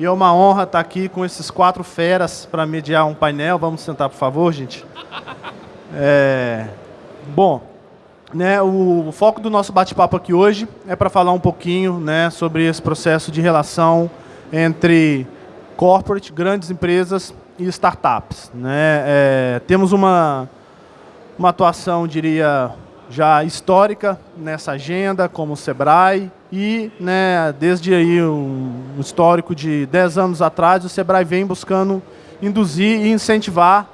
E é uma honra estar aqui com esses quatro feras para mediar um painel. Vamos sentar, por favor, gente. É... Bom, né, o foco do nosso bate-papo aqui hoje é para falar um pouquinho né, sobre esse processo de relação entre corporate, grandes empresas e startups. Né? É, temos uma, uma atuação, diria, já histórica nessa agenda, como o Sebrae, e né, desde aí um, histórico de 10 anos atrás, o Sebrae vem buscando induzir e incentivar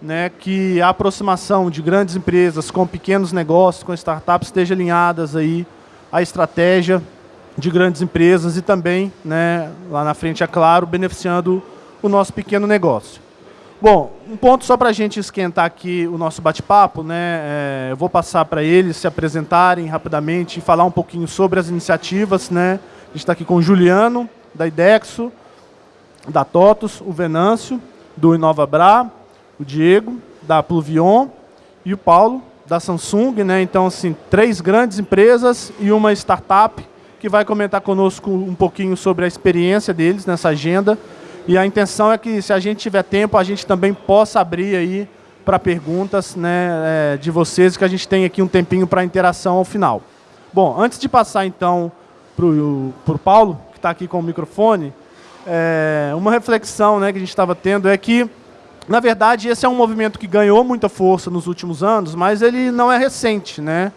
né, que a aproximação de grandes empresas com pequenos negócios, com startups, esteja alinhadas aí à estratégia de grandes empresas e também, né, lá na frente, é claro, beneficiando o nosso pequeno negócio. Bom, um ponto só para a gente esquentar aqui o nosso bate-papo, né? É, eu vou passar para eles se apresentarem rapidamente e falar um pouquinho sobre as iniciativas, né? A gente está aqui com o Juliano, da IDEXO, da TOTOS, o Venâncio, do InovaBra, o Diego, da Pluvion, e o Paulo, da Samsung, né? Então, assim, três grandes empresas e uma startup que vai comentar conosco um pouquinho sobre a experiência deles nessa agenda e a intenção é que, se a gente tiver tempo, a gente também possa abrir aí para perguntas né, é, de vocês, que a gente tem aqui um tempinho para interação ao final. Bom, antes de passar então para o Paulo, que está aqui com o microfone, é, uma reflexão né, que a gente estava tendo é que, na verdade, esse é um movimento que ganhou muita força nos últimos anos, mas ele não é recente. Né?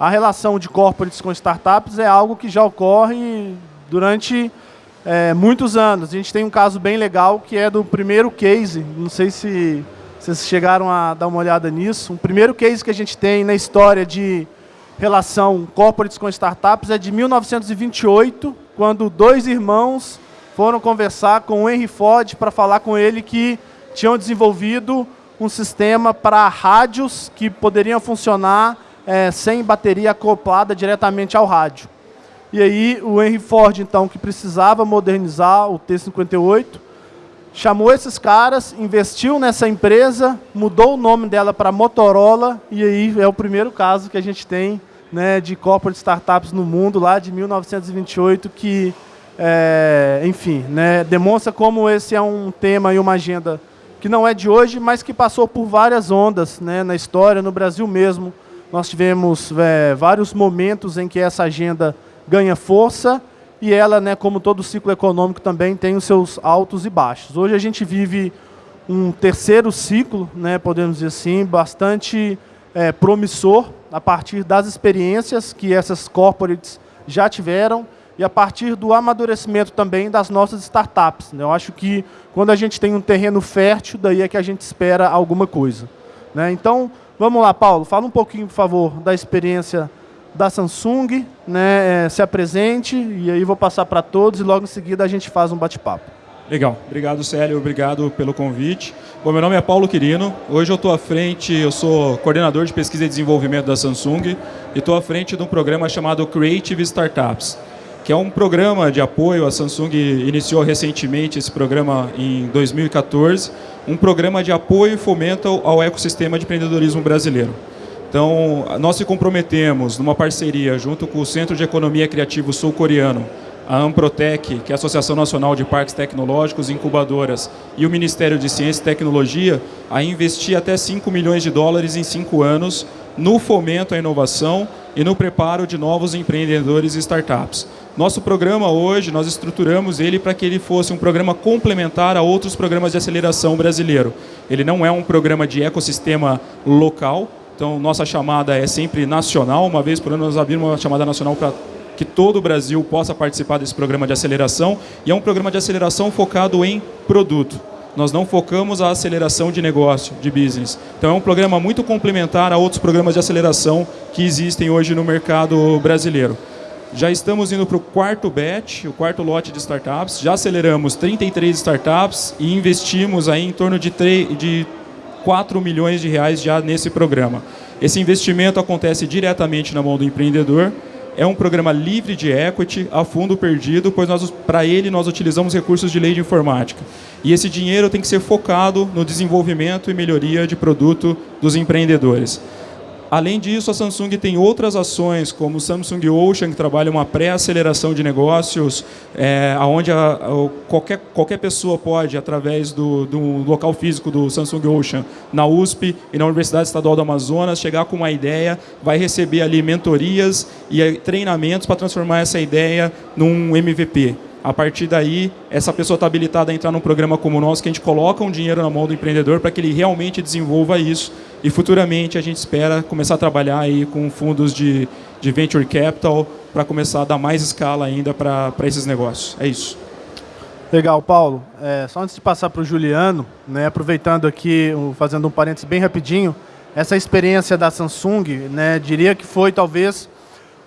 A relação de corporates com startups é algo que já ocorre durante é, muitos anos. A gente tem um caso bem legal que é do primeiro case, não sei se vocês chegaram a dar uma olhada nisso. O primeiro case que a gente tem na história de relação corporates com startups é de 1928, quando dois irmãos foram conversar com o Henry Ford para falar com ele que tinham desenvolvido um sistema para rádios que poderiam funcionar é, sem bateria acoplada diretamente ao rádio. E aí o Henry Ford, então, que precisava modernizar o T-58, chamou esses caras, investiu nessa empresa, mudou o nome dela para Motorola, e aí é o primeiro caso que a gente tem né, de corporate startups no mundo, lá de 1928, que, é, enfim, né, demonstra como esse é um tema e uma agenda que não é de hoje, mas que passou por várias ondas né, na história, no Brasil mesmo. Nós tivemos é, vários momentos em que essa agenda ganha força e ela, né, como todo ciclo econômico, também tem os seus altos e baixos. Hoje a gente vive um terceiro ciclo, né, podemos dizer assim, bastante é, promissor a partir das experiências que essas corporates já tiveram e a partir do amadurecimento também das nossas startups. Né? Eu acho que quando a gente tem um terreno fértil, daí é que a gente espera alguma coisa. Né? Então, vamos lá, Paulo, fala um pouquinho, por favor, da experiência da Samsung, né, é, se apresente e aí vou passar para todos e logo em seguida a gente faz um bate-papo. Legal, obrigado Célio, obrigado pelo convite. Bom, meu nome é Paulo Quirino, hoje eu estou à frente, eu sou coordenador de pesquisa e desenvolvimento da Samsung e estou à frente de um programa chamado Creative Startups, que é um programa de apoio, a Samsung iniciou recentemente esse programa em 2014, um programa de apoio e fomento ao ecossistema de empreendedorismo brasileiro. Então, nós se comprometemos numa parceria junto com o Centro de Economia Criativo Sul-Coreano, a Amprotec, que é a Associação Nacional de Parques Tecnológicos e Incubadoras, e o Ministério de Ciência e Tecnologia, a investir até 5 milhões de dólares em 5 anos no fomento à inovação e no preparo de novos empreendedores e startups. Nosso programa hoje, nós estruturamos ele para que ele fosse um programa complementar a outros programas de aceleração brasileiro. Ele não é um programa de ecossistema local, então, nossa chamada é sempre nacional. Uma vez por ano, nós abrimos uma chamada nacional para que todo o Brasil possa participar desse programa de aceleração. E é um programa de aceleração focado em produto. Nós não focamos a aceleração de negócio, de business. Então, é um programa muito complementar a outros programas de aceleração que existem hoje no mercado brasileiro. Já estamos indo para o quarto batch, o quarto lote de startups. Já aceleramos 33 startups e investimos aí em torno de, 3, de 4 milhões de reais já nesse programa. Esse investimento acontece diretamente na mão do empreendedor, é um programa livre de equity, a fundo perdido, pois para ele nós utilizamos recursos de lei de informática. E esse dinheiro tem que ser focado no desenvolvimento e melhoria de produto dos empreendedores. Além disso, a Samsung tem outras ações, como o Samsung Ocean, que trabalha uma pré-aceleração de negócios, é, onde a, a, qualquer, qualquer pessoa pode, através do, do local físico do Samsung Ocean, na USP e na Universidade Estadual do Amazonas, chegar com uma ideia, vai receber ali mentorias e eh, treinamentos para transformar essa ideia num MVP. A partir daí, essa pessoa está habilitada a entrar num programa como o nosso, que a gente coloca um dinheiro na mão do empreendedor para que ele realmente desenvolva isso. E futuramente a gente espera começar a trabalhar aí com fundos de, de venture capital para começar a dar mais escala ainda para esses negócios. É isso. Legal, Paulo. É, só antes de passar para o Juliano, né, aproveitando aqui, fazendo um parênteses bem rapidinho, essa experiência da Samsung, né, diria que foi talvez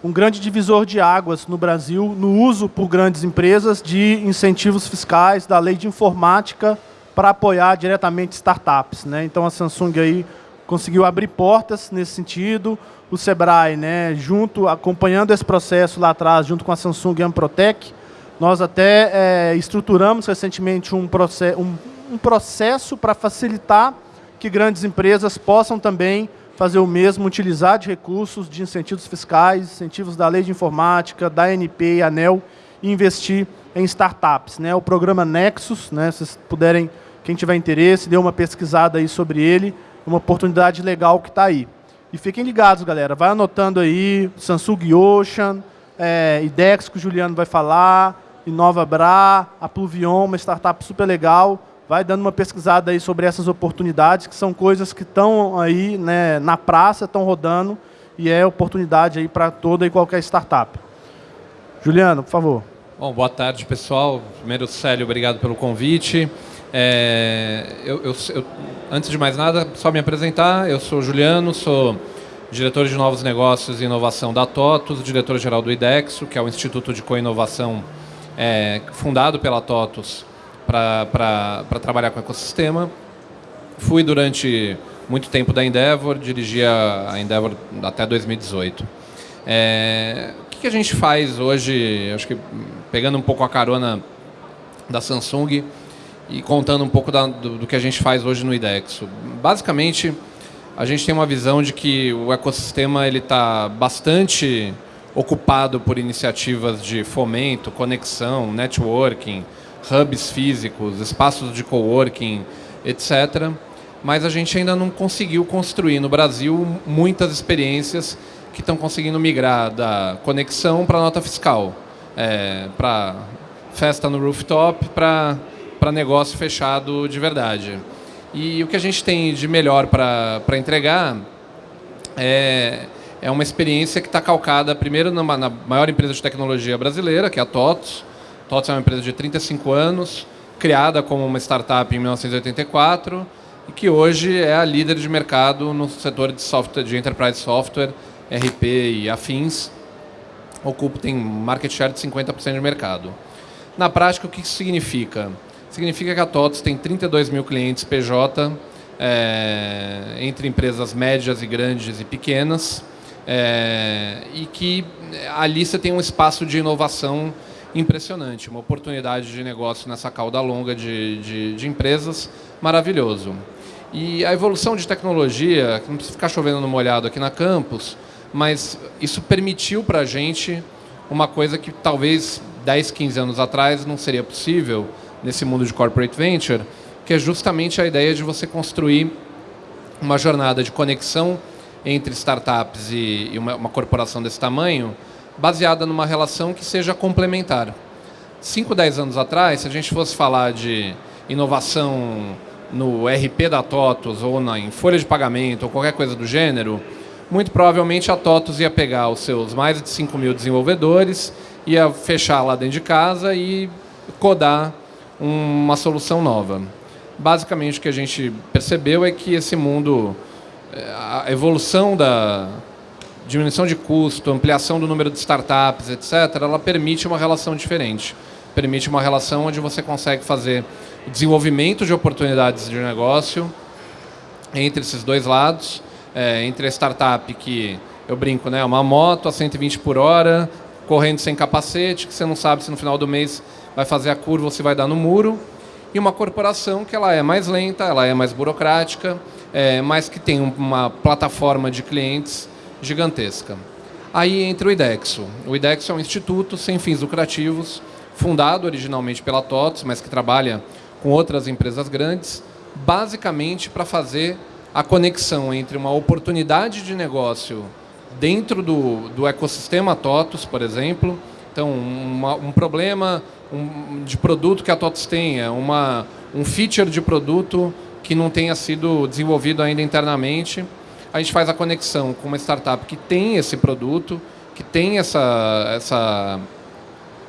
um grande divisor de águas no Brasil no uso por grandes empresas de incentivos fiscais da lei de informática para apoiar diretamente startups. Né? Então a Samsung aí conseguiu abrir portas nesse sentido. O Sebrae, né, junto, acompanhando esse processo lá atrás, junto com a Samsung e a Amprotec, nós até é, estruturamos recentemente um, process, um, um processo para facilitar que grandes empresas possam também fazer o mesmo, utilizar de recursos de incentivos fiscais, incentivos da lei de informática, da ANP e ANEL, e investir em startups. Né? O programa Nexus, né? vocês puderem, quem tiver interesse, dê uma pesquisada aí sobre ele, uma oportunidade legal que está aí. E fiquem ligados, galera, vai anotando aí, Samsung Ocean, é, IDEX, que o Juliano vai falar, Inova Bra, a Pluvion, uma startup super legal, vai dando uma pesquisada aí sobre essas oportunidades, que são coisas que estão aí né, na praça, estão rodando, e é oportunidade aí para toda e qualquer startup. Juliano, por favor. Bom, boa tarde, pessoal. Primeiro, Célio, obrigado pelo convite. É, eu, eu, eu, antes de mais nada, só me apresentar, eu sou Juliano, sou diretor de novos negócios e inovação da TOTUS, diretor-geral do IDEXO, que é o Instituto de Coinovação é, fundado pela TOTUS para trabalhar com ecossistema. Fui durante muito tempo da Endeavor, dirigia a Endeavor até 2018. É, o que, a gente faz hoje, acho que pegando um pouco a carona da Samsung e contando um pouco da, do, do, que a gente faz hoje no IDEXO. Basicamente, a gente tem uma visão de que o ecossistema está bastante ocupado por iniciativas de fomento, conexão, networking, hubs físicos, espaços de coworking, etc. Mas a gente ainda não conseguiu construir no Brasil muitas experiências que estão conseguindo migrar da conexão para nota fiscal, é, para festa no rooftop, para negócio fechado de verdade. E o que a gente tem de melhor para entregar é, é uma experiência que está calcada primeiro numa, na maior empresa de tecnologia brasileira, que é a TOTOS, TOTS é uma empresa de 35 anos, criada como uma startup em 1984 e que hoje é a líder de mercado no setor de software, de enterprise software, RP e afins. Ocupa tem market share de 50% de mercado. Na prática, o que isso significa? Significa que a TOTS tem 32 mil clientes PJ, é, entre empresas médias e grandes e pequenas, é, e que ali você tem um espaço de inovação impressionante, uma oportunidade de negócio nessa cauda longa de, de, de empresas, maravilhoso. E a evolução de tecnologia, não precisa ficar chovendo no molhado aqui na campus, mas isso permitiu para a gente uma coisa que talvez 10, 15 anos atrás não seria possível nesse mundo de corporate venture, que é justamente a ideia de você construir uma jornada de conexão entre startups e, uma, uma corporação desse tamanho, baseada numa relação que seja complementar. 5, 10 anos atrás, se a gente fosse falar de inovação no RP da TOTOS ou na, em folha de pagamento ou qualquer coisa do gênero, muito provavelmente a TOTOS ia pegar os seus mais de 5 mil desenvolvedores, ia fechar lá dentro de casa e codar uma solução nova. Basicamente o que a gente percebeu é que esse mundo, eh, a evolução da, diminuição de custo, ampliação do número de startups, etc., ela permite uma relação diferente. Permite uma relação onde você consegue fazer desenvolvimento de oportunidades de negócio entre esses dois lados, é, entre a startup que, eu brinco, né, uma moto a 120 por hora, correndo sem capacete, que você não sabe se no final do mês vai fazer a curva ou se vai dar no muro, e uma corporação que ela é mais lenta, ela é mais burocrática, é, mas que tem uma plataforma de clientes gigantesca. Aí entra o IDEXO. O IDEXO é um instituto sem fins lucrativos, fundado originalmente pela TOTS, mas que trabalha com outras empresas grandes, basicamente para fazer a conexão entre uma oportunidade de negócio dentro do, do ecossistema TOTOS, por exemplo, então uma, um problema um, de produto que a TOTOS tenha, uma, um feature de produto que não tenha sido desenvolvido ainda internamente, a gente faz a conexão com uma startup que tem esse produto, que tem essa, essa,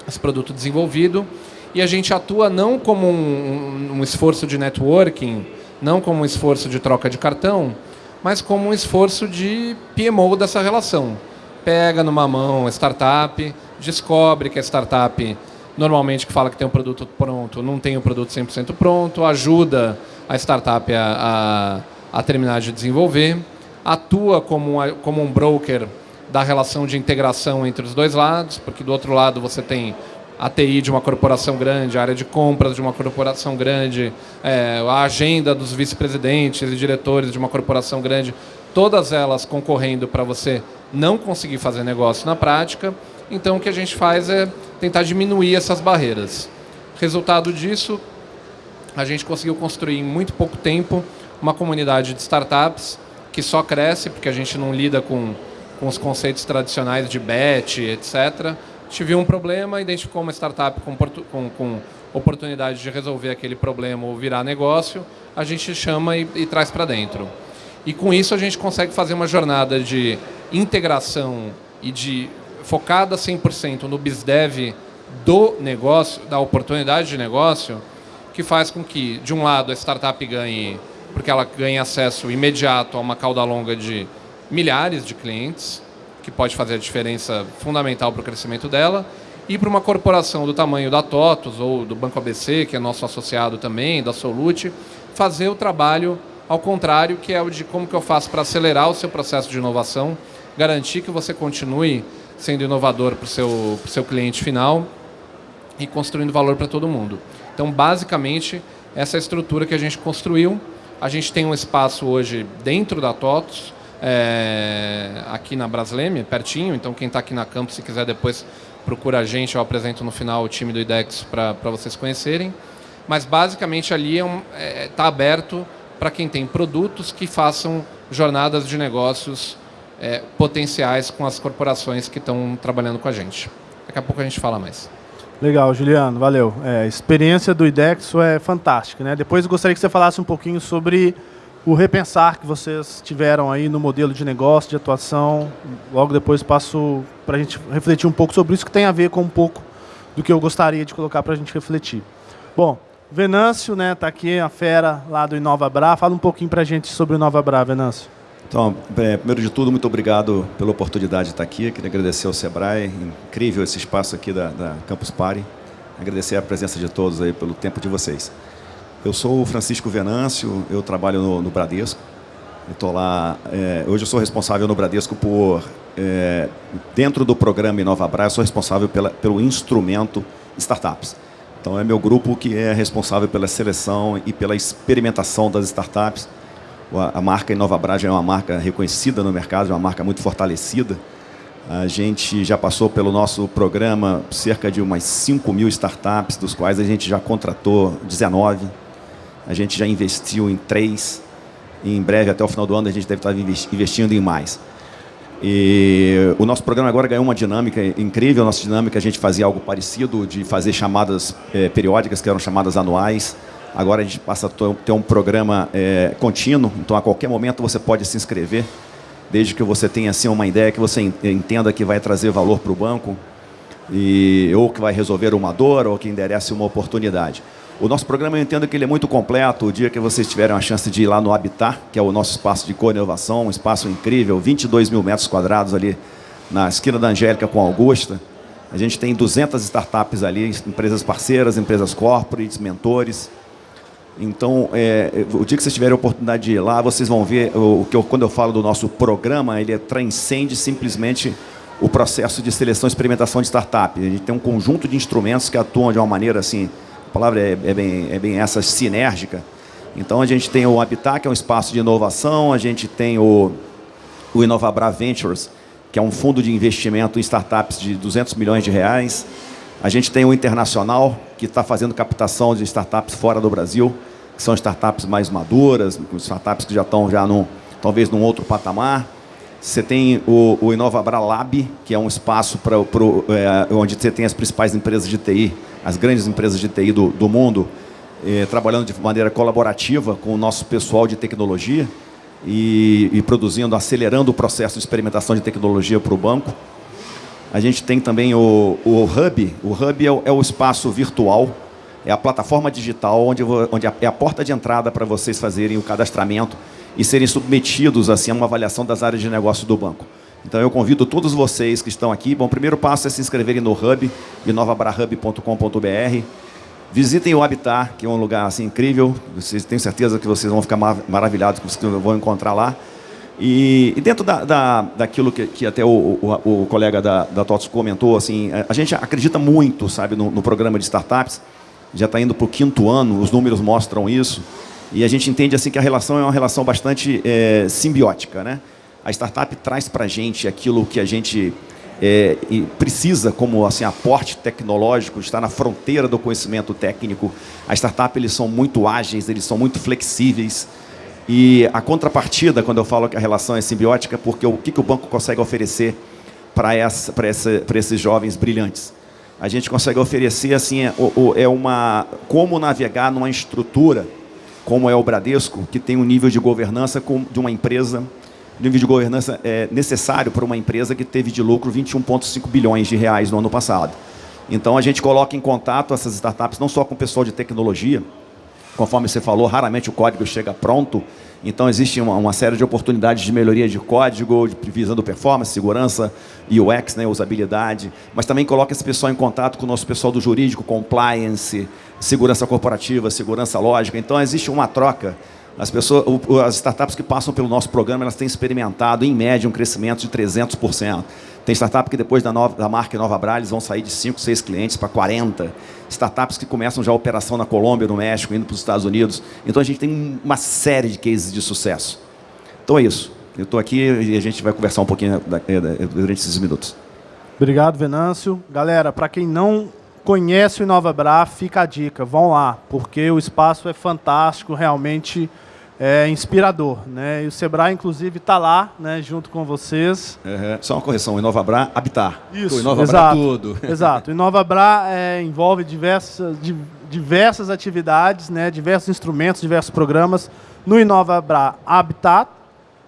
esse produto desenvolvido, e a gente atua não como um, um, esforço de networking, não como um esforço de troca de cartão, mas como um esforço de PMO dessa relação. Pega numa mão a startup, descobre que a startup, normalmente que fala que tem um produto pronto, não tem o um produto 100% pronto, ajuda a startup a, a, a terminar de desenvolver, atua como, uma, como um broker da relação de integração entre os dois lados, porque do outro lado você tem a TI de uma corporação grande, a área de compras de uma corporação grande, é, a agenda dos vice-presidentes e diretores de uma corporação grande, todas elas concorrendo para você não conseguir fazer negócio na prática. Então, o que a gente faz é tentar diminuir essas barreiras. Resultado disso, a gente conseguiu construir em muito pouco tempo uma comunidade de startups que só cresce, porque a gente não lida com, com os conceitos tradicionais de bet, etc., a gente viu um problema, identificou uma startup com, com, com oportunidade de resolver aquele problema ou virar negócio, a gente chama e, e traz para dentro. E com isso a gente consegue fazer uma jornada de integração e de focada 100% no BizDev do negócio, da oportunidade de negócio, que faz com que, de um lado, a startup ganhe, porque ela ganha acesso imediato a uma cauda longa de milhares de clientes, que pode fazer a diferença fundamental para o crescimento dela, e para uma corporação do tamanho da TOTOS ou do Banco ABC, que é nosso associado também, da Solute, fazer o trabalho ao contrário, que é o de como que eu faço para acelerar o seu processo de inovação, garantir que você continue sendo inovador para o seu, seu cliente final e construindo valor para todo mundo. Então, basicamente, essa é a estrutura que a gente construiu. A gente tem um espaço hoje dentro da TOTOS, é, aqui na Brasleme, pertinho. Então, quem está aqui na campus, se quiser depois procura a gente, eu apresento no final o time do IDEX para vocês conhecerem. Mas, basicamente, ali está é um, é, tá aberto para quem tem produtos que façam jornadas de negócios é, potenciais com as corporações que estão trabalhando com a gente. Daqui a pouco a gente fala mais. Legal, Juliano, valeu. É, a experiência do IDEXO é fantástica. Né? Depois gostaria que você falasse um pouquinho sobre o repensar que vocês tiveram aí no modelo de negócio, de atuação. Logo depois passo para a gente refletir um pouco sobre isso, que tem a ver com um pouco do que eu gostaria de colocar para a gente refletir. Bom, Venâncio, né, tá aqui, a fera lá do Inova Bra. Fala um pouquinho para a gente sobre o Inova Bra, Venâncio. Então, é, primeiro de tudo, muito obrigado pela oportunidade de estar aqui. Queria agradecer ao Sebrae, incrível esse espaço aqui da, da Campus Party. Agradecer a presença de todos aí pelo tempo de vocês. Eu sou o Francisco Venâncio, eu trabalho no, no Bradesco. Estou lá. É, hoje eu sou responsável no Bradesco por é, dentro do programa InovaBra, eu sou responsável pela, pelo instrumento startups. Então é meu grupo que é responsável pela seleção e pela experimentação das startups. A, marca InovaBra já é uma marca reconhecida no mercado, é uma marca muito fortalecida. A gente já passou pelo nosso programa cerca de umas 5 mil startups, dos quais a gente já contratou 19 a gente já investiu em três. E em breve, até o final do ano, a gente deve estar investindo em mais. E o nosso programa agora ganhou uma dinâmica incrível. A nossa dinâmica, a gente fazia algo parecido, de fazer chamadas é, periódicas, que eram chamadas anuais. Agora a gente passa a ter um programa é, contínuo, então a qualquer momento você pode se inscrever, desde que você tenha assim, uma ideia que você entenda que vai trazer valor para o banco, e, ou que vai resolver uma dor, ou que enderece uma oportunidade. O nosso programa, eu entendo que ele é muito completo. O dia que vocês tiverem a chance de ir lá no Habitat, que é o nosso espaço de co-inovação, um espaço incrível, 22 mil metros quadrados ali na esquina da Angélica com Augusta. A gente tem 200 startups ali, empresas parceiras, empresas corporates, mentores. Então, é, o dia que vocês tiverem a oportunidade de ir lá, vocês vão ver o que eu, quando eu falo do nosso programa, ele transcende simplesmente o processo de seleção e experimentação de startup. A gente tem um conjunto de instrumentos que atuam de uma maneira assim a palavra é, é, bem, é bem essa, sinérgica. Então a gente tem o Habitat, que é um espaço de inovação, a gente tem o, o Inovabra Ventures, que é um fundo de investimento em startups de 200 milhões de reais. A gente tem o Internacional, que está fazendo captação de startups fora do Brasil, que são startups mais maduras, startups que já estão já talvez num outro patamar. Você tem o, o Inovabra Lab, que é um espaço pra, pro, é, onde você tem as principais empresas de TI, as grandes empresas de TI do, do mundo, é, trabalhando de maneira colaborativa com o nosso pessoal de tecnologia e, e produzindo, acelerando o processo de experimentação de tecnologia para o banco. A gente tem também o, o Hub. O Hub é o, é o espaço virtual é a plataforma digital onde, onde é a porta de entrada para vocês fazerem o cadastramento e serem submetidos assim, a uma avaliação das áreas de negócio do banco. Então eu convido todos vocês que estão aqui. Bom, o primeiro passo é se inscreverem no Hub, inovabrahub.com.br. Visitem o Habitat, que é um lugar assim, incrível. Vocês tenho certeza que vocês vão ficar maravilhados com o que vão encontrar lá. E, e dentro da, da, daquilo que, que até o, o, o, colega da, da TOTS comentou, assim, a gente acredita muito sabe, no, no programa de startups. Já está indo para o quinto ano, os números mostram isso. E a gente entende assim que a relação é uma relação bastante é, simbiótica. Né? A startup traz para a gente aquilo que a gente é, precisa como assim, aporte tecnológico, está na fronteira do conhecimento técnico. A startup eles são muito ágeis, eles são muito flexíveis. E a contrapartida, quando eu falo que a relação é simbiótica, é porque o que, que o banco consegue oferecer para essa, essa, esses jovens brilhantes? A gente consegue oferecer assim, é, é uma, como navegar numa estrutura como é o Bradesco, que tem um nível de governança de uma empresa, nível de governança é necessário para uma empresa que teve de lucro 21,5 bilhões de reais no ano passado. Então, a gente coloca em contato essas startups, não só com o pessoal de tecnologia, conforme você falou, raramente o código chega pronto, então, existe uma, uma, série de oportunidades de melhoria de código, de, visando performance, segurança, UX, né, usabilidade, mas também coloca esse pessoal em contato com o nosso pessoal do jurídico, compliance, segurança corporativa, segurança lógica. Então, existe uma troca. As, pessoas, as startups que passam pelo nosso programa, elas têm experimentado, em média, um crescimento de 300%. Tem startup que depois da, nova, da marca Nova Bra, eles vão sair de 5, 6 clientes para 40. Startups que começam já a operação na Colômbia, no México, indo para os Estados Unidos. Então a gente tem uma série de cases de sucesso. Então é isso. Eu estou aqui e a gente vai conversar um pouquinho durante esses minutos. Obrigado, Venâncio. Galera, para quem não conhece o Nova Bra, fica a dica, vão lá, porque o espaço é fantástico, realmente é inspirador. Né? E o Sebrae, inclusive, está lá, né, junto com vocês. Uhum. Só uma correção, Inovabra, habitar. Isso, o Inovabra exato, tudo. Exato. O Inovabra é, envolve diversas, diversas atividades, né, diversos instrumentos, diversos programas. No Inovabra Habitat,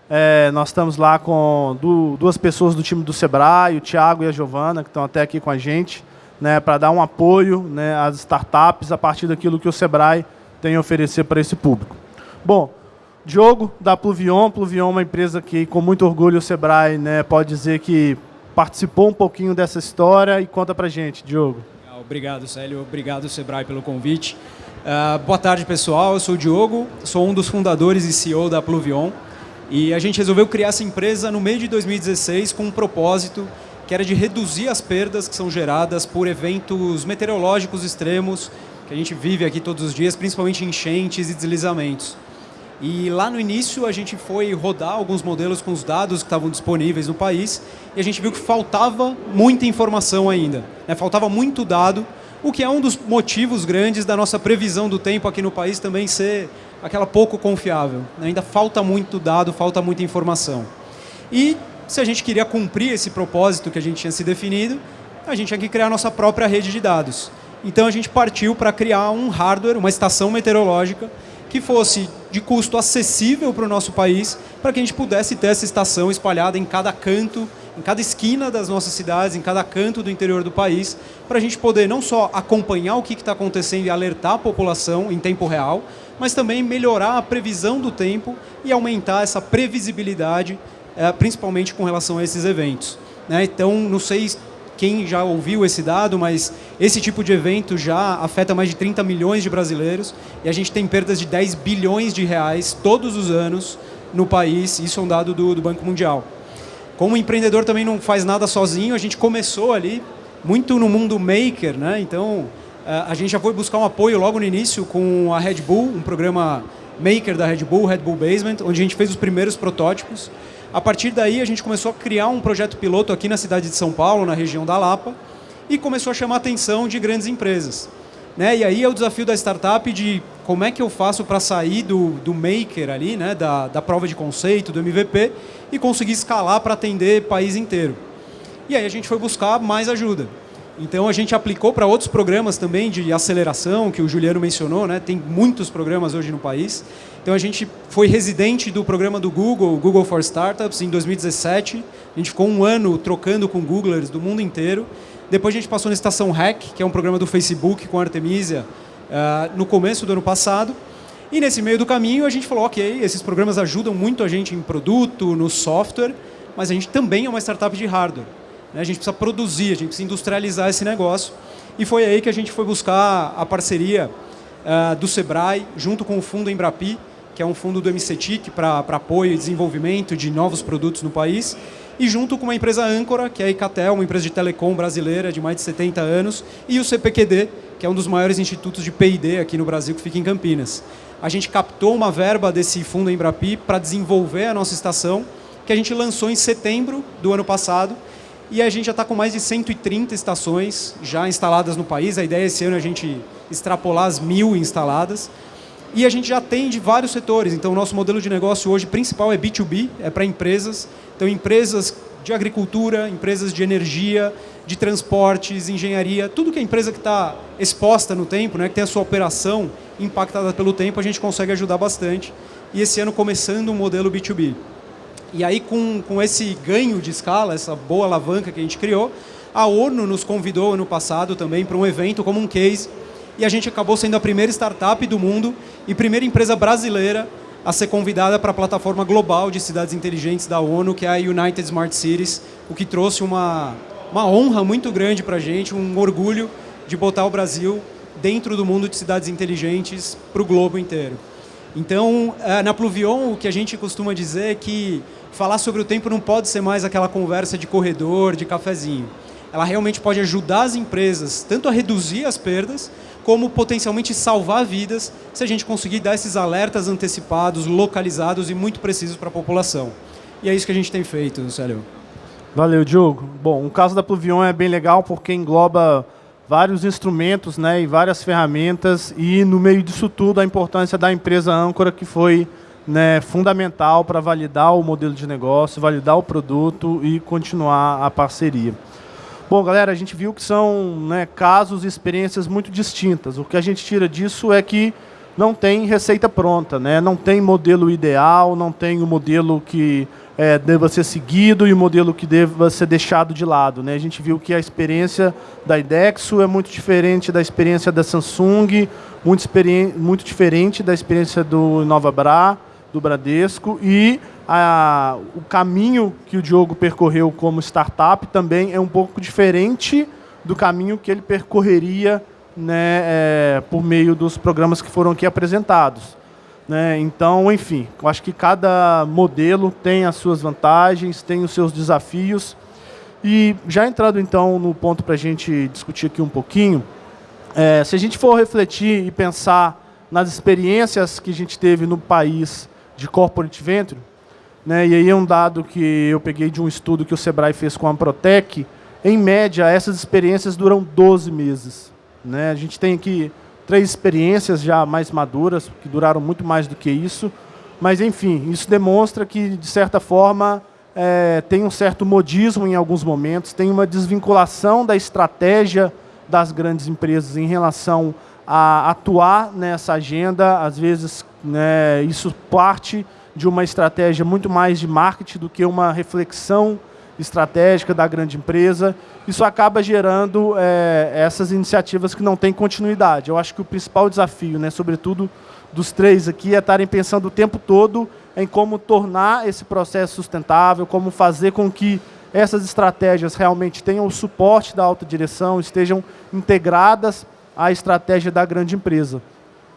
é, nós estamos lá com duas pessoas do time do Sebrae, o Thiago e a Giovana, que estão até aqui com a gente, né, para dar um apoio né, às startups a partir daquilo que o Sebrae tem a oferecer para esse público. Bom, Diogo, da Pluvion. Pluvion é uma empresa que, com muito orgulho, o Sebrae né, pode dizer que participou um pouquinho dessa história. E conta para gente, Diogo. Obrigado, Célio. Obrigado, Sebrae, pelo convite. Uh, boa tarde, pessoal. Eu sou o Diogo, sou um dos fundadores e CEO da Pluvion. E a gente resolveu criar essa empresa no meio de 2016 com um propósito que era de reduzir as perdas que são geradas por eventos meteorológicos extremos que a gente vive aqui todos os dias, principalmente enchentes e deslizamentos. E lá no início a gente foi rodar alguns modelos com os dados que estavam disponíveis no país e a gente viu que faltava muita informação ainda. Né? Faltava muito dado, o que é um dos motivos grandes da nossa previsão do tempo aqui no país também ser aquela pouco confiável. Né? Ainda falta muito dado, falta muita informação. E se a gente queria cumprir esse propósito que a gente tinha se definido, a gente tinha que criar a nossa própria rede de dados. Então a gente partiu para criar um hardware, uma estação meteorológica que fosse de custo acessível para o nosso país, para que a gente pudesse ter essa estação espalhada em cada canto, em cada esquina das nossas cidades, em cada canto do interior do país, para a gente poder não só acompanhar o que está acontecendo e alertar a população em tempo real, mas também melhorar a previsão do tempo e aumentar essa previsibilidade, eh, principalmente com relação a esses eventos. Né? Então, não sei quem já ouviu esse dado, mas esse tipo de evento já afeta mais de 30 milhões de brasileiros e a gente tem perdas de 10 bilhões de reais todos os anos no país, isso é um dado do, do Banco Mundial. Como empreendedor também não faz nada sozinho, a gente começou ali muito no mundo maker, né? então a gente já foi buscar um apoio logo no início com a Red Bull, um programa maker da Red Bull, Red Bull Basement, onde a gente fez os primeiros protótipos. A partir daí, a gente começou a criar um projeto piloto aqui na cidade de São Paulo, na região da Lapa, e começou a chamar a atenção de grandes empresas. Né? E aí é o desafio da startup de como é que eu faço para sair do, do maker ali, né? da, da prova de conceito, do MVP, e conseguir escalar para atender país inteiro. E aí a gente foi buscar mais ajuda. Então a gente aplicou para outros programas também de aceleração, que o Juliano mencionou, né? tem muitos programas hoje no país. Então a gente foi residente do programa do Google, Google for Startups, em 2017. A gente ficou um ano trocando com Googlers do mundo inteiro. Depois a gente passou na Estação Hack, que é um programa do Facebook com a Artemisia, uh, no começo do ano passado. E nesse meio do caminho a gente falou, ok, esses programas ajudam muito a gente em produto, no software, mas a gente também é uma startup de hardware. Né? A gente precisa produzir, a gente precisa industrializar esse negócio. E foi aí que a gente foi buscar a parceria uh, do Sebrae, junto com o fundo Embrapi, que é um fundo do MCTIC para apoio e desenvolvimento de novos produtos no país, e junto com uma empresa âncora, que é a Icatel, uma empresa de telecom brasileira de mais de 70 anos, e o CPQD, que é um dos maiores institutos de P&D aqui no Brasil, que fica em Campinas. A gente captou uma verba desse fundo Embrapi para desenvolver a nossa estação, que a gente lançou em setembro do ano passado, e a gente já está com mais de 130 estações já instaladas no país. A ideia é esse ano a gente extrapolar as mil instaladas. E a gente já atende vários setores. Então, o nosso modelo de negócio hoje principal é B2B, é para empresas. Então, empresas de agricultura, empresas de energia, de transportes, engenharia, tudo que é empresa que está exposta no tempo, né, que tem a sua operação impactada pelo tempo, a gente consegue ajudar bastante. E esse ano começando um modelo B2B. E aí, com, com esse ganho de escala, essa boa alavanca que a gente criou, a ONU nos convidou ano passado também para um evento como um case, e a gente acabou sendo a primeira startup do mundo e primeira empresa brasileira a ser convidada para a plataforma global de cidades inteligentes da ONU, que é a United Smart Cities, o que trouxe uma, uma honra muito grande para a gente, um orgulho de botar o Brasil dentro do mundo de cidades inteligentes para o globo inteiro. Então, eh, na Pluvion, o que a gente costuma dizer é que falar sobre o tempo não pode ser mais aquela conversa de corredor, de cafezinho. Ela realmente pode ajudar as empresas tanto a reduzir as perdas, como potencialmente salvar vidas se a gente conseguir dar esses alertas antecipados, localizados e muito precisos para a população. E é isso que a gente tem feito, Célio. Valeu, Diogo. Bom, o caso da Pluvion é bem legal porque engloba vários instrumentos né, e várias ferramentas e, no meio disso tudo, a importância da empresa âncora que foi né, fundamental para validar o modelo de negócio, validar o produto e continuar a parceria. Bom, galera, a gente viu que são né, casos e experiências muito distintas. O que a gente tira disso é que não tem receita pronta, né? não tem modelo ideal, não tem o modelo que é, deva ser seguido e o modelo que deva ser deixado de lado. Né? A gente viu que a experiência da IDEXO é muito diferente da experiência da Samsung, muito, muito diferente da experiência do InovaBra, do Bradesco e a, o caminho que o Diogo percorreu como startup também é um pouco diferente do caminho que ele percorreria né, é, por meio dos programas que foram aqui apresentados. Né? Então, enfim, eu acho que cada modelo tem as suas vantagens, tem os seus desafios. E já entrando então no ponto para a gente discutir aqui um pouquinho, é, se a gente for refletir e pensar nas experiências que a gente teve no país de corporate venture, né, e aí é um dado que eu peguei de um estudo que o Sebrae fez com a Protec, em média, essas experiências duram 12 meses. Né? A gente tem aqui três experiências já mais maduras, que duraram muito mais do que isso, mas, enfim, isso demonstra que, de certa forma, é, tem um certo modismo em alguns momentos, tem uma desvinculação da estratégia das grandes empresas em relação a atuar nessa agenda, às vezes né, isso parte de uma estratégia muito mais de marketing do que uma reflexão estratégica da grande empresa. Isso acaba gerando é, essas iniciativas que não têm continuidade. Eu acho que o principal desafio, né, sobretudo dos três aqui, é estarem pensando o tempo todo em como tornar esse processo sustentável, como fazer com que essas estratégias realmente tenham o suporte da alta direção, estejam integradas a estratégia da grande empresa.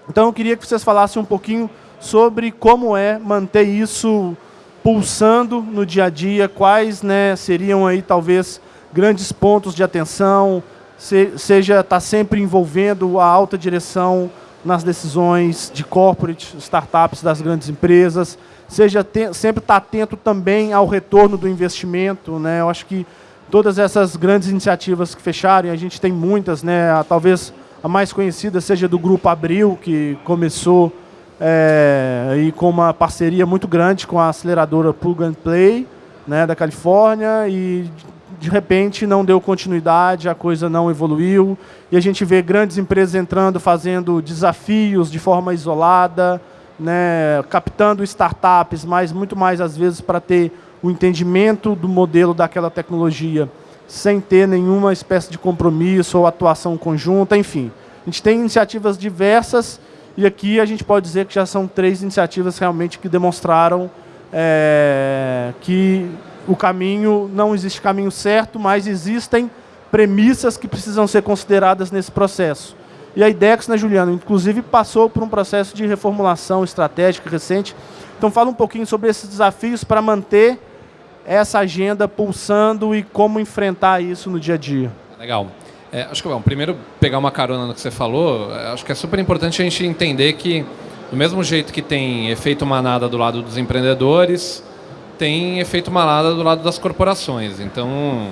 Então eu queria que vocês falassem um pouquinho sobre como é manter isso pulsando no dia a dia, quais né, seriam aí talvez grandes pontos de atenção, se, seja estar tá sempre envolvendo a alta direção nas decisões de corporate, startups das grandes empresas, seja sempre estar tá atento também ao retorno do investimento. Né? Eu acho que todas essas grandes iniciativas que fecharam, a gente tem muitas, né? talvez a mais conhecida seja do Grupo Abril, que começou é, e com uma parceria muito grande com a aceleradora Plug and Play né, da Califórnia e de repente não deu continuidade, a coisa não evoluiu e a gente vê grandes empresas entrando, fazendo desafios de forma isolada, né, captando startups, mas muito mais às vezes para ter o entendimento do modelo daquela tecnologia, sem ter nenhuma espécie de compromisso ou atuação conjunta, enfim. A gente tem iniciativas diversas e aqui a gente pode dizer que já são três iniciativas realmente que demonstraram é, que o caminho, não existe caminho certo, mas existem premissas que precisam ser consideradas nesse processo. E a IDEX, né, Juliano, inclusive passou por um processo de reformulação estratégica recente. Então fala um pouquinho sobre esses desafios para manter essa agenda pulsando e como enfrentar isso no dia a dia. Legal. É, acho que, bom, primeiro, pegar uma carona no que você falou, é, acho que é super importante a gente entender que, do mesmo jeito que tem efeito manada do lado dos empreendedores, tem efeito manada do lado das corporações. Então,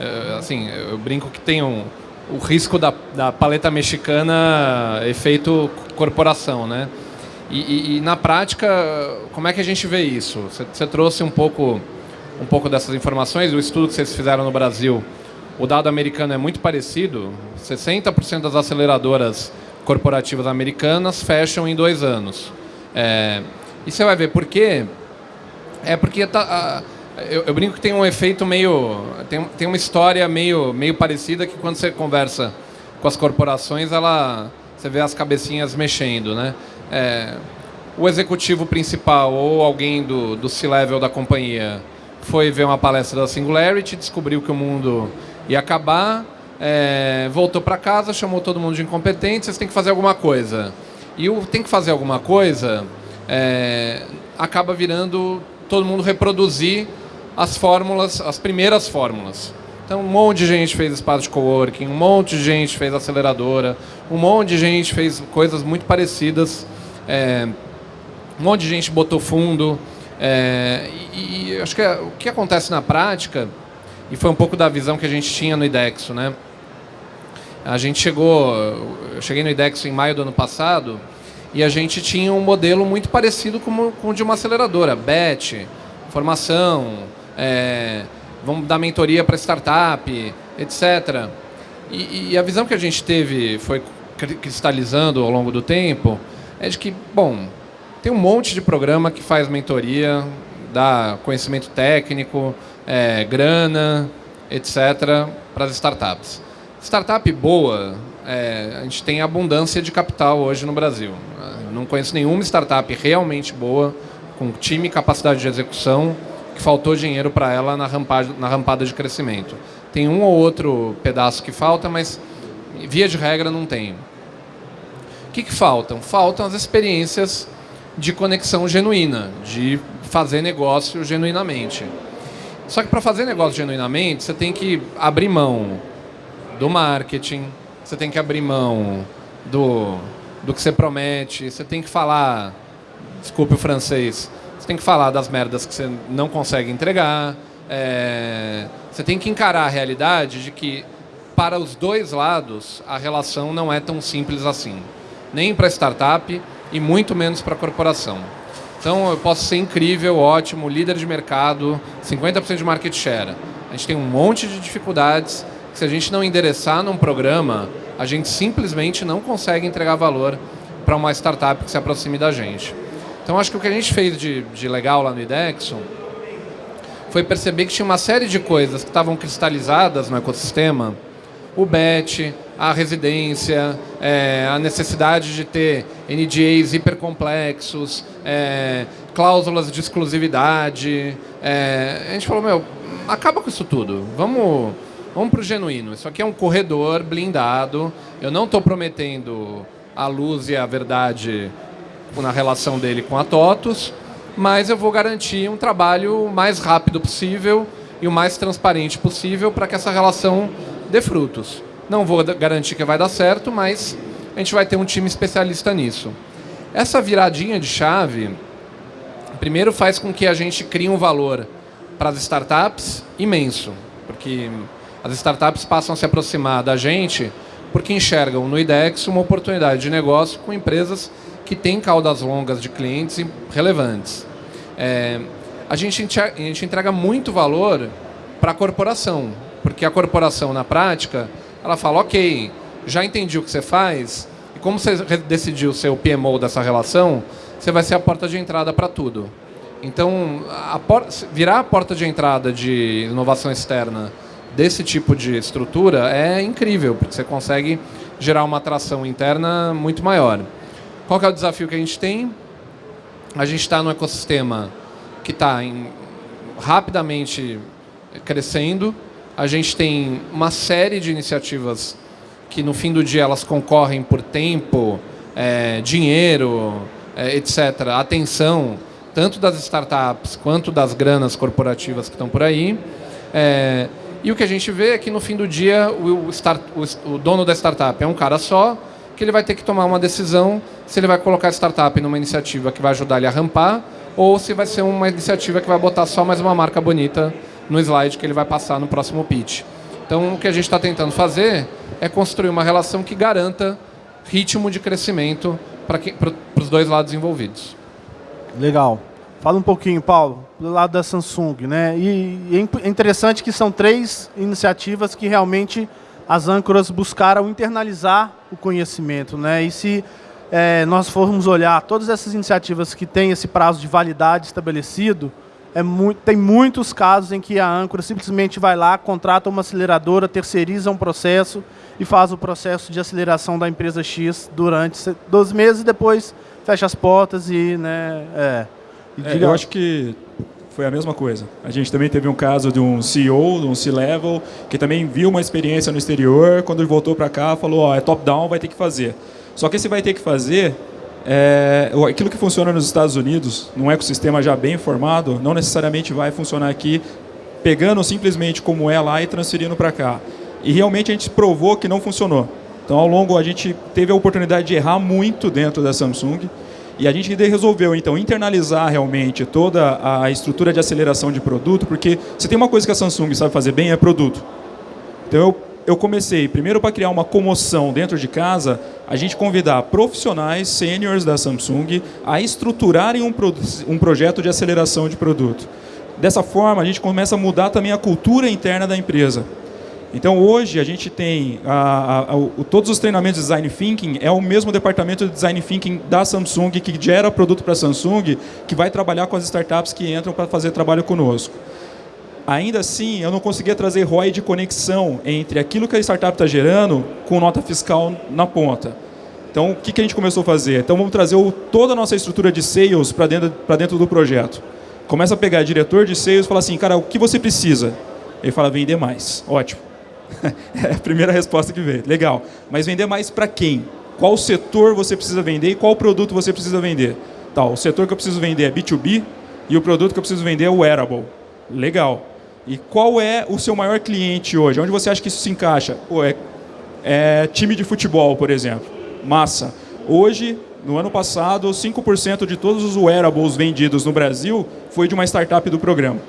é, assim, eu brinco que tem um, o risco da, da paleta mexicana efeito corporação, né? E, e, e, na prática, como é que a gente vê isso? Você, você trouxe um pouco, um pouco dessas informações, o estudo que vocês fizeram no Brasil o dado americano é muito parecido. 60% das aceleradoras corporativas americanas fecham em dois anos. É, e você vai ver por quê? É porque tá, a, eu, eu, brinco que tem um efeito meio. Tem, tem uma história meio, meio parecida que quando você conversa com as corporações, ela, você vê as cabecinhas mexendo. Né? É, o executivo principal ou alguém do, do C-level da companhia foi ver uma palestra da Singularity, descobriu que o mundo ia acabar, é, voltou para casa, chamou todo mundo de incompetente, vocês têm que fazer alguma coisa. E o tem que fazer alguma coisa é, acaba virando todo mundo reproduzir as fórmulas, as primeiras fórmulas. Então, um monte de gente fez espaço de coworking, um monte de gente fez aceleradora, um monte de gente fez coisas muito parecidas, é, um monte de gente botou fundo. É, e, e, acho que é, o que acontece na prática e foi um pouco da visão que a gente tinha no IDEXO, né? A gente chegou, eu cheguei no IDEXO em maio do ano passado e a gente tinha um modelo muito parecido com, com o de uma aceleradora, BET, formação, é, vamos dar mentoria para startup, etc. E, e, a visão que a gente teve foi cristalizando ao longo do tempo é de que, bom, tem um monte de programa que faz mentoria, dá conhecimento técnico, é, grana, etc., para as startups. Startup boa, é, a gente tem abundância de capital hoje no Brasil. Eu não conheço nenhuma startup realmente boa, com time e capacidade de execução, que faltou dinheiro para ela na rampada, na rampada de crescimento. Tem um ou outro pedaço que falta, mas via de regra não tem. O que, que faltam? Faltam as experiências de conexão genuína, de fazer negócio genuinamente. Só que para fazer negócio genuinamente, você tem que abrir mão do marketing, você tem que abrir mão do, do que você promete, você tem que falar, desculpe o francês, você tem que falar das merdas que você não consegue entregar, é, você tem que encarar a realidade de que para os dois lados a relação não é tão simples assim. Nem para startup e muito menos para a corporação. Então eu posso ser incrível, ótimo, líder de mercado, 50% de market share. A gente tem um monte de dificuldades que se a gente não endereçar num programa, a gente simplesmente não consegue entregar valor para uma startup que se aproxime da gente. Então acho que o que a gente fez de, de legal lá no IDEXO foi perceber que tinha uma série de coisas que estavam cristalizadas no ecossistema, o BET, a residência, é, a necessidade de ter NDAs hipercomplexos, é, cláusulas de exclusividade. É, a gente falou, meu, acaba com isso tudo. Vamos, vamos para o genuíno. Isso aqui é um corredor blindado. Eu não estou prometendo a luz e a verdade na relação dele com a TOTUS, mas eu vou garantir um trabalho o mais rápido possível e o mais transparente possível para que essa relação dê frutos. Não vou garantir que vai dar certo, mas a gente vai ter um time especialista nisso. Essa viradinha de chave, primeiro faz com que a gente crie um valor para as startups imenso, porque as startups passam a se aproximar da gente porque enxergam no IDEX uma oportunidade de negócio com empresas que têm caudas longas de clientes relevantes. É, a, gente, a gente entrega muito valor para a corporação, porque a corporação, na prática, ela fala, ok, já entendi o que você faz, e como você decidiu ser o PMO dessa relação, você vai ser a porta de entrada para tudo. Então, a virar a porta de entrada de inovação externa desse tipo de estrutura é incrível, porque você consegue gerar uma atração interna muito maior. Qual é o desafio que a gente tem? A gente está no ecossistema que está rapidamente crescendo. A gente tem uma série de iniciativas que no fim do dia elas concorrem por tempo, é, dinheiro, é, etc., atenção, tanto das startups quanto das granas corporativas que estão por aí. É, e o que a gente vê é que no fim do dia o, start, o, o, dono da startup é um cara só, que ele vai ter que tomar uma decisão se ele vai colocar a startup numa iniciativa que vai ajudar ele a rampar ou se vai ser uma iniciativa que vai botar só mais uma marca bonita no slide que ele vai passar no próximo pitch. Então o que a gente está tentando fazer é construir uma relação que garanta ritmo de crescimento para os dois lados envolvidos. Legal. Fala um pouquinho, Paulo, do lado da Samsung. Né? E, é interessante que são três iniciativas que realmente as âncoras buscaram internalizar o conhecimento. Né? E se é, nós formos olhar todas essas iniciativas que têm esse prazo de validade estabelecido, é muito, tem muitos casos em que a âncora simplesmente vai lá, contrata uma aceleradora, terceiriza um processo e faz o processo de aceleração da empresa X durante 12 meses e depois fecha as portas e... Né, é, é, eu acho que foi a mesma coisa. A gente também teve um caso de um CEO, de um C-level, que também viu uma experiência no exterior, quando ele voltou para cá, falou, ó, é top-down, vai ter que fazer. Só que esse vai ter que fazer, é, aquilo que funciona nos Estados Unidos, num ecossistema já bem formado, não necessariamente vai funcionar aqui, pegando simplesmente como é lá e transferindo para cá. E realmente a gente provou que não funcionou. Então, ao longo, a gente teve a oportunidade de errar muito dentro da Samsung, e a gente resolveu, então, internalizar realmente toda a estrutura de aceleração de produto, porque se tem uma coisa que a Samsung sabe fazer bem, é produto. Então, eu, eu comecei, primeiro para criar uma comoção dentro de casa, a gente convidar profissionais, seniors da Samsung, a estruturarem um, pro, um projeto de aceleração de produto. Dessa forma, a gente começa a mudar também a cultura interna da empresa. Então hoje a gente tem a, a, a, o, todos os treinamentos de Design Thinking, é o mesmo departamento de Design Thinking da Samsung, que gera produto para a Samsung, que vai trabalhar com as startups que entram para fazer trabalho conosco. Ainda assim, eu não conseguia trazer ROI de conexão entre aquilo que a startup está gerando com nota fiscal na ponta. Então, o que, que a gente começou a fazer? Então, vamos trazer o, toda a nossa estrutura de sales para dentro, dentro do projeto. Começa a pegar diretor de sales e fala assim, cara, o que você precisa? Ele fala, vender mais. Ótimo é a primeira resposta que veio. Legal. Mas vender mais para quem? Qual setor você precisa vender e qual produto você precisa vender? Tá, o setor que eu preciso vender é B2B e o produto que eu preciso vender é o wearable. Legal. E qual é o seu maior cliente hoje? Onde você acha que isso se encaixa? Pô, é, é time de futebol, por exemplo. Massa. Hoje, no ano passado, 5% de todos os wearables vendidos no Brasil foi de uma startup do programa.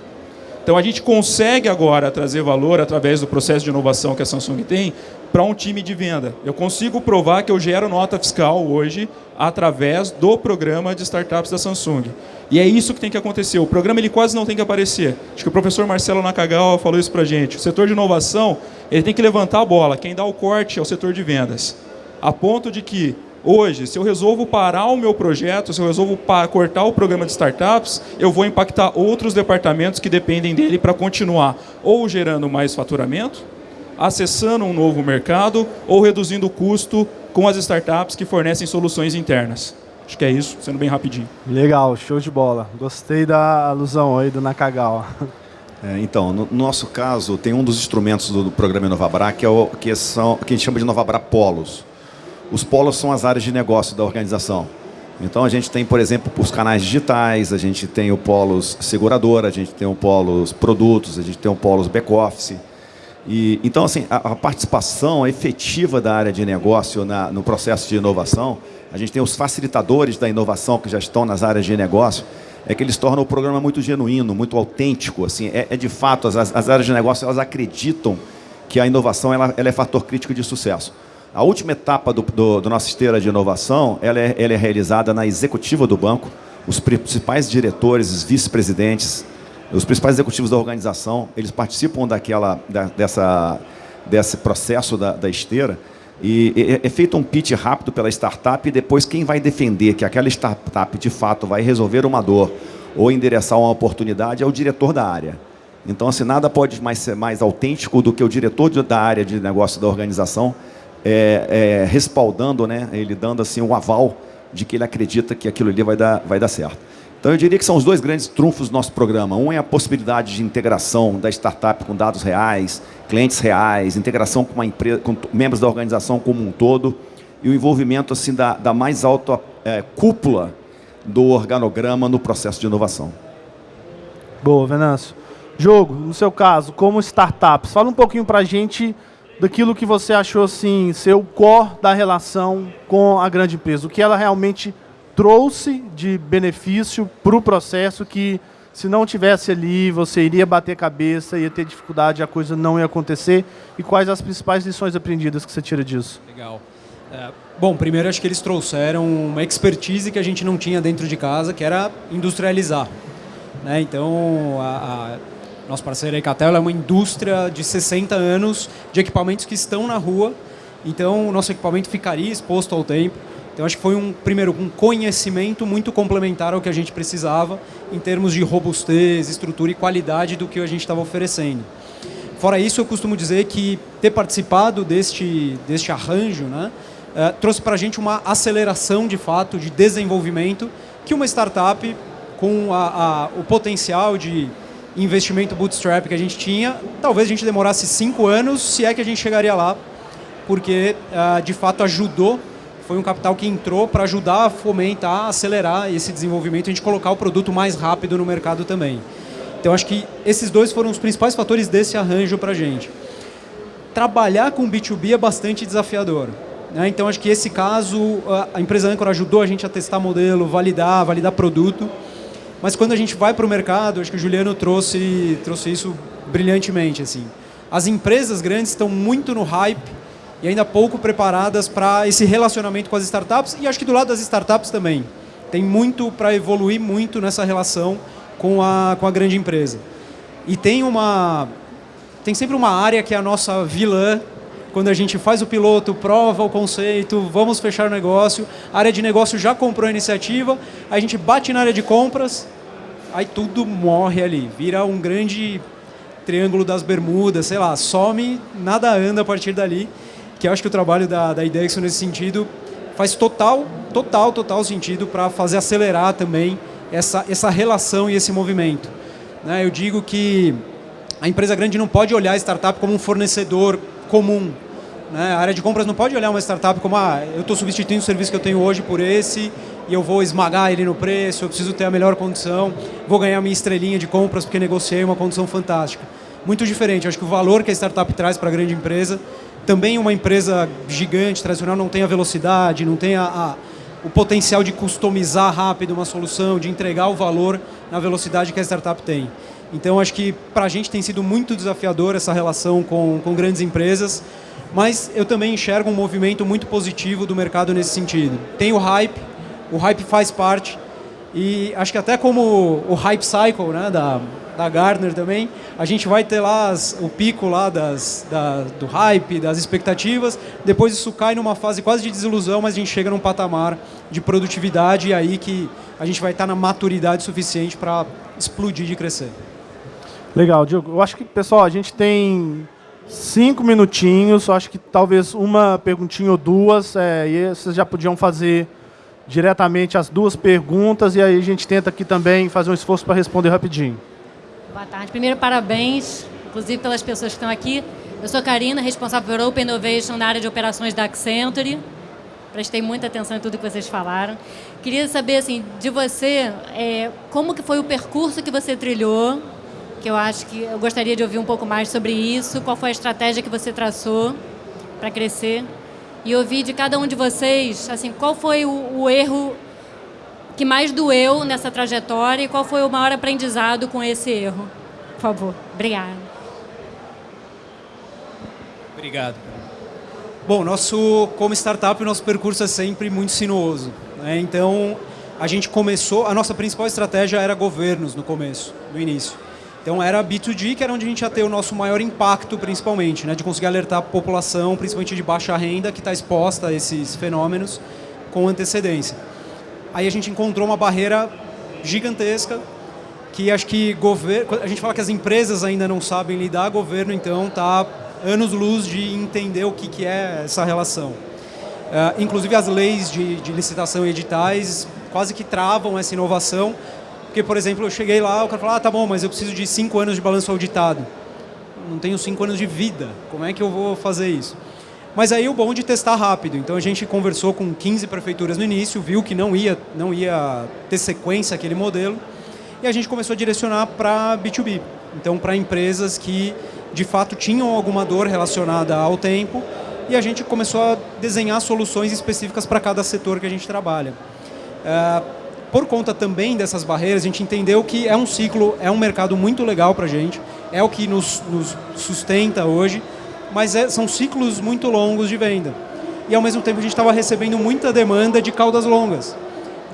Então a gente consegue agora trazer valor através do processo de inovação que a Samsung tem para um time de venda. Eu consigo provar que eu gero nota fiscal hoje através do programa de startups da Samsung. E é isso que tem que acontecer. O programa ele quase não tem que aparecer. Acho que o professor Marcelo Nakagawa falou isso para a gente. O setor de inovação ele tem que levantar a bola. Quem dá o corte é o setor de vendas. A ponto de que Hoje, se eu resolvo parar o meu projeto, se eu resolvo cortar o programa de startups, eu vou impactar outros departamentos que dependem dele para continuar ou gerando mais faturamento, acessando um novo mercado ou reduzindo o custo com as startups que fornecem soluções internas. Acho que é isso, sendo bem rapidinho. Legal, show de bola. Gostei da alusão aí do Nakagawa. É, então, no nosso caso, tem um dos instrumentos do, programa Inovabra, que é o que, são, que a gente chama de Inovabra Polos. Os polos são as áreas de negócio da organização. Então a gente tem, por exemplo, os canais digitais, a gente tem o polos seguradora, a gente tem o polos produtos, a gente tem o polos back-office. E, então, assim, a, a participação efetiva da área de negócio na, no processo de inovação, a gente tem os facilitadores da inovação que já estão nas áreas de negócio, é que eles tornam o programa muito genuíno, muito autêntico. Assim, é, é de fato, as, as, áreas de negócio elas acreditam que a inovação ela, ela é fator crítico de sucesso. A última etapa do, do, do nossa esteira de inovação ela é, ela é realizada na executiva do banco. Os principais diretores, os vice-presidentes, os principais executivos da organização, eles participam daquela, da, dessa, desse processo da, da esteira e é, é feito um pitch rápido pela startup e depois quem vai defender que aquela startup de fato vai resolver uma dor ou endereçar uma oportunidade é o diretor da área. Então, assim, nada pode mais ser mais autêntico do que o diretor da área de negócio da organização é, é, respaldando, né, ele dando assim um aval de que ele acredita que aquilo ali vai dar, vai dar certo. Então, eu diria que são os dois grandes trunfos do nosso programa. Um é a possibilidade de integração da startup com dados reais, clientes reais, integração com, uma empresa, com membros da organização como um todo, e o envolvimento assim, da, da mais alta é, cúpula do organograma no processo de inovação. Boa, Venâncio. Jogo, no seu caso, como startups, fala um pouquinho para a gente daquilo que você achou assim, ser o core da relação com a grande empresa, o que ela realmente trouxe de benefício para o processo que, se não tivesse ali, você iria bater cabeça, ia ter dificuldade, a coisa não ia acontecer? E quais as principais lições aprendidas que você tira disso? Legal. É, bom, primeiro acho que eles trouxeram uma expertise que a gente não tinha dentro de casa, que era industrializar. Né? Então, a, a nosso parceiro Ecatel é uma indústria de 60 anos de equipamentos que estão na rua, então o nosso equipamento ficaria exposto ao tempo. Então acho que foi um primeiro um conhecimento muito complementar ao que a gente precisava em termos de robustez, estrutura e qualidade do que a gente estava oferecendo. Fora isso, eu costumo dizer que ter participado deste, deste arranjo né, uh, trouxe para a gente uma aceleração de fato de desenvolvimento que uma startup com a, a, o potencial de investimento bootstrap que a gente tinha, talvez a gente demorasse cinco anos, se é que a gente chegaria lá, porque uh, de fato ajudou foi um capital que entrou para ajudar a fomentar, acelerar esse desenvolvimento, a gente colocar o produto mais rápido no mercado também. Então acho que esses dois foram os principais fatores desse arranjo para a gente. Trabalhar com B2B é bastante desafiador. Né? Então acho que esse caso, a empresa Anchor ajudou a gente a testar modelo, validar, validar produto. Mas quando a gente vai para o mercado, acho que o Juliano trouxe, trouxe isso brilhantemente. Assim. As empresas grandes estão muito no hype e ainda pouco preparadas para esse relacionamento com as startups e acho que do lado das startups também. Tem muito para evoluir muito nessa relação com a, com a grande empresa. E tem uma tem sempre uma área que é a nossa vilã, quando a gente faz o piloto, prova o conceito, vamos fechar o negócio, a área de negócio já comprou a iniciativa, a gente bate na área de compras, aí tudo morre ali, vira um grande triângulo das bermudas, sei lá, some, nada anda a partir dali que eu acho que o trabalho da, da IDEX nesse sentido faz total, total, total sentido para fazer acelerar também essa, essa relação e esse movimento. Né? Eu digo que a empresa grande não pode olhar a startup como um fornecedor comum. Né? A área de compras não pode olhar uma startup como ah, eu estou substituindo o serviço que eu tenho hoje por esse e eu vou esmagar ele no preço, eu preciso ter a melhor condição, vou ganhar minha estrelinha de compras porque negociei uma condição fantástica. Muito diferente. Acho que o valor que a startup traz para a grande empresa também uma empresa gigante, tradicional, não tem a velocidade, não tem a, a, o potencial de customizar rápido uma solução, de entregar o valor na velocidade que a startup tem. Então, acho que para a gente tem sido muito desafiador essa relação com, com grandes empresas, mas eu também enxergo um movimento muito positivo do mercado nesse sentido. Tem o hype, o hype faz parte, e acho que até como o hype cycle né, da, da Gartner também, a gente vai ter lá as, o pico lá das, da, do hype, das expectativas, depois isso cai numa fase quase de desilusão, mas a gente chega num patamar de produtividade e aí que a gente vai estar na maturidade suficiente para explodir de crescer. Legal, Diogo. Eu acho que, pessoal, a gente tem cinco minutinhos, acho que talvez uma perguntinha ou duas, é, e vocês já podiam fazer diretamente as duas perguntas e aí a gente tenta aqui também fazer um esforço para responder rapidinho. Boa tarde. Primeiro, parabéns, inclusive pelas pessoas que estão aqui. Eu sou Karina, responsável por Open Innovation na área de operações da Accenture. Prestei muita atenção em tudo que vocês falaram. Queria saber, assim, de você, é, como que foi o percurso que você trilhou que eu acho que eu gostaria de ouvir um pouco mais sobre isso, qual foi a estratégia que você traçou para crescer e ouvir de cada um de vocês, assim, qual foi o, o erro que mais doeu nessa trajetória e qual foi o maior aprendizado com esse erro? Por favor. Obrigada. Obrigado. Bom, nosso, como startup, o nosso percurso é sempre muito sinuoso. Né? Então, a gente começou, a nossa principal estratégia era governos no começo, no início. Então era B2G, que era onde a gente ia ter o nosso maior impacto, principalmente, né? de conseguir alertar a população, principalmente de baixa renda, que está exposta a esses fenômenos com antecedência. Aí a gente encontrou uma barreira gigantesca, que acho que governo, a gente fala que as empresas ainda não sabem lidar, governo então está anos-luz de entender o que, que é essa relação. Uh, inclusive as leis de, de licitação e editais quase que travam essa inovação, porque, por exemplo, eu cheguei lá, o cara falou, ah, tá bom, mas eu preciso de cinco anos de balanço auditado. Não tenho cinco anos de vida, como é que eu vou fazer isso? Mas aí o bom de testar rápido. Então a gente conversou com 15 prefeituras no início, viu que não ia, não ia ter sequência aquele modelo, e a gente começou a direcionar para B2B. Então para empresas que de fato tinham alguma dor relacionada ao tempo, e a gente começou a desenhar soluções específicas para cada setor que a gente trabalha. Uh, por conta também dessas barreiras, a gente entendeu que é um ciclo, é um mercado muito legal para a gente, é o que nos, nos sustenta hoje, mas é, são ciclos muito longos de venda. E ao mesmo tempo a gente estava recebendo muita demanda de caudas longas,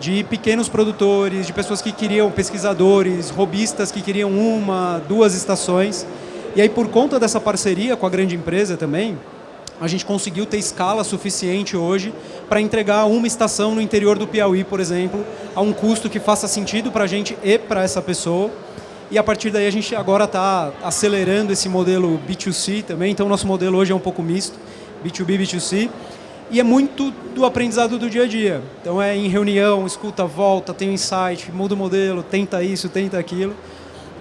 de pequenos produtores, de pessoas que queriam, pesquisadores, robistas que queriam uma, duas estações. E aí por conta dessa parceria com a grande empresa também, a gente conseguiu ter escala suficiente hoje para entregar uma estação no interior do Piauí, por exemplo, a um custo que faça sentido para a gente e para essa pessoa. E a partir daí a gente agora está acelerando esse modelo B2C também, então nosso modelo hoje é um pouco misto, B2B, B2C, e é muito do aprendizado do dia a dia. Então é em reunião, escuta, volta, tem um insight, muda o modelo, tenta isso, tenta aquilo.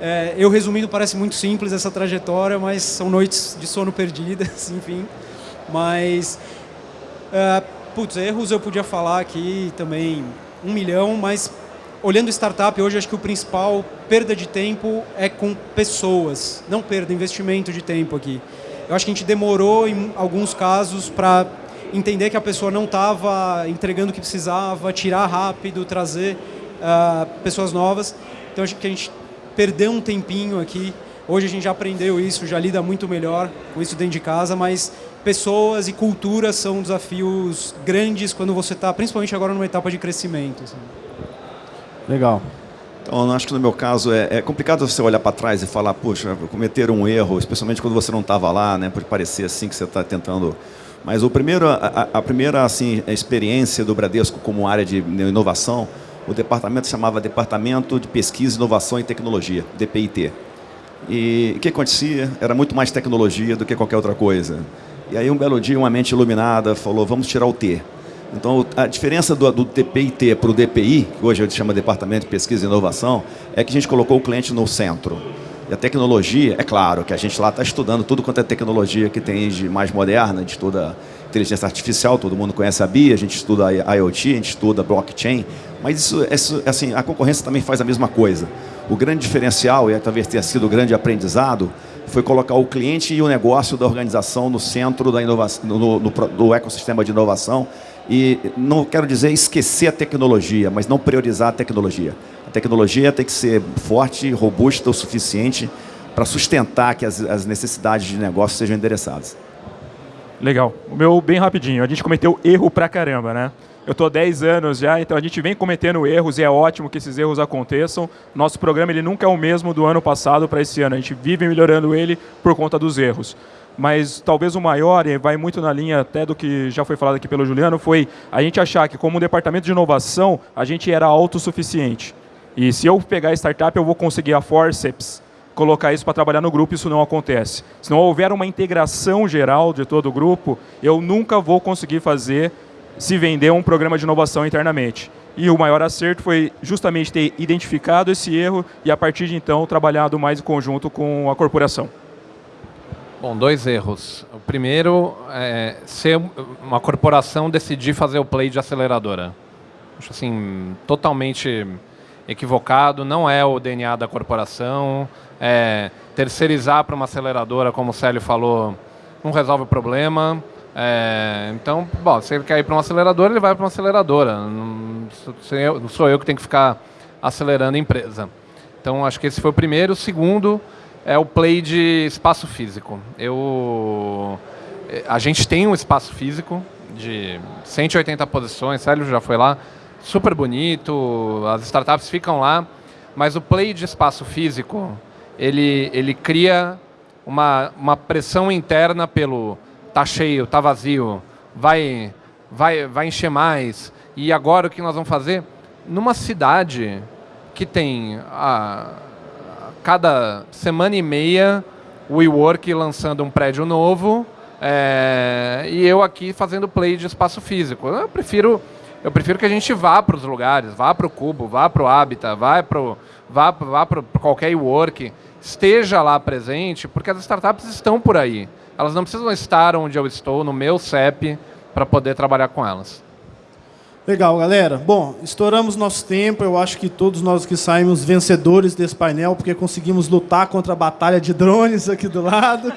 É, eu resumindo, parece muito simples essa trajetória, mas são noites de sono perdidas, enfim. Mas, uh, putz, erros eu podia falar aqui também um milhão, mas olhando startup, hoje acho que o principal perda de tempo é com pessoas, não perda, investimento de tempo aqui. Eu acho que a gente demorou em alguns casos para entender que a pessoa não estava entregando o que precisava, tirar rápido, trazer uh, pessoas novas. Então acho que a gente perdeu um tempinho aqui. Hoje a gente já aprendeu isso, já lida muito melhor com isso dentro de casa, mas pessoas e culturas são desafios grandes quando você está, principalmente agora numa etapa de crescimento. Assim. Legal. Então, acho que no meu caso é, é complicado você olhar para trás e falar, puxa, cometer um erro, especialmente quando você não estava lá, né? Pode parecer assim que você está tentando. Mas o primeiro, a, a, primeira assim, experiência do Bradesco como área de inovação, o departamento chamava Departamento de Pesquisa, Inovação e Tecnologia, DPIT. E o que acontecia? Era muito mais tecnologia do que qualquer outra coisa. E aí um belo dia uma mente iluminada falou, vamos tirar o T. Então a diferença do, do DPIT para o DPI, que hoje a gente chama Departamento de Pesquisa e Inovação, é que a gente colocou o cliente no centro. E a tecnologia, é claro que a gente lá está estudando tudo quanto é tecnologia que tem de mais moderna, a gente estuda inteligência artificial, todo mundo conhece a BIA, a gente estuda IoT, a gente estuda blockchain, mas isso, isso, assim, a concorrência também faz a mesma coisa. O grande diferencial, e talvez tenha sido o grande aprendizado, foi colocar o cliente e o negócio da organização no centro da inovação, no, no, do ecossistema de inovação. E não quero dizer esquecer a tecnologia, mas não priorizar a tecnologia. A tecnologia tem que ser forte, robusta o suficiente para sustentar que as, as necessidades de negócio sejam endereçadas. Legal. O meu, bem rapidinho, a gente cometeu erro pra caramba, né? Eu estou 10 anos já, então a gente vem cometendo erros e é ótimo que esses erros aconteçam. Nosso programa ele nunca é o mesmo do ano passado para esse ano. A gente vive melhorando ele por conta dos erros. Mas talvez o maior, e vai muito na linha até do que já foi falado aqui pelo Juliano, foi a gente achar que como um departamento de inovação, a gente era autossuficiente. E se eu pegar a startup, eu vou conseguir a forceps colocar isso para trabalhar no grupo, isso não acontece. Se não houver uma integração geral de todo o grupo, eu nunca vou conseguir fazer se vender um programa de inovação internamente. E o maior acerto foi justamente ter identificado esse erro e, a partir de então, trabalhado mais em conjunto com a corporação. Bom, dois erros. O primeiro é ser uma corporação decidir fazer o play de aceleradora. Acho assim, totalmente equivocado, não é o DNA da corporação. É, terceirizar para uma aceleradora, como o Célio falou, não resolve o problema. É, então, bom, se ele quer ir para uma aceleradora, ele vai para uma aceleradora. Não sou, eu, que tenho que ficar acelerando a empresa. Então, acho que esse foi o primeiro. O segundo é o play de espaço físico. Eu, a gente tem um espaço físico de 180 posições, Célio já foi lá, super bonito, as startups ficam lá, mas o play de espaço físico, ele, ele cria uma, uma pressão interna pelo tá cheio, tá vazio, vai, vai, vai encher mais. E agora o que nós vamos fazer? Numa cidade que tem a, cada semana e meia o WeWork lançando um prédio novo é, e eu aqui fazendo play de espaço físico. Eu prefiro, eu prefiro que a gente vá para os lugares, vá para o Cubo, vá para o Habitat, vá para vá, vá qualquer WeWork, esteja lá presente, porque as startups estão por aí. Elas não precisam estar onde eu estou, no meu CEP, para poder trabalhar com elas. Legal, galera. Bom, estouramos nosso tempo. Eu acho que todos nós que saímos vencedores desse painel, porque conseguimos lutar contra a batalha de drones aqui do lado.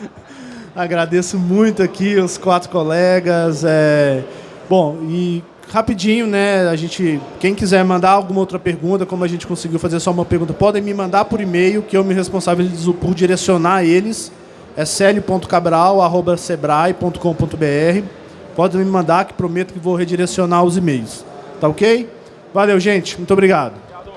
Agradeço muito aqui os quatro colegas. É... Bom, e rapidinho, né? A gente, quem quiser mandar alguma outra pergunta, como a gente conseguiu fazer só uma pergunta, podem me mandar por e-mail, que eu me responsabilizo por direcionar eles é célio.cabral.sebrae.com.br. Pode me mandar, que prometo que vou redirecionar os e-mails. Tá ok? Valeu, gente. Muito obrigado.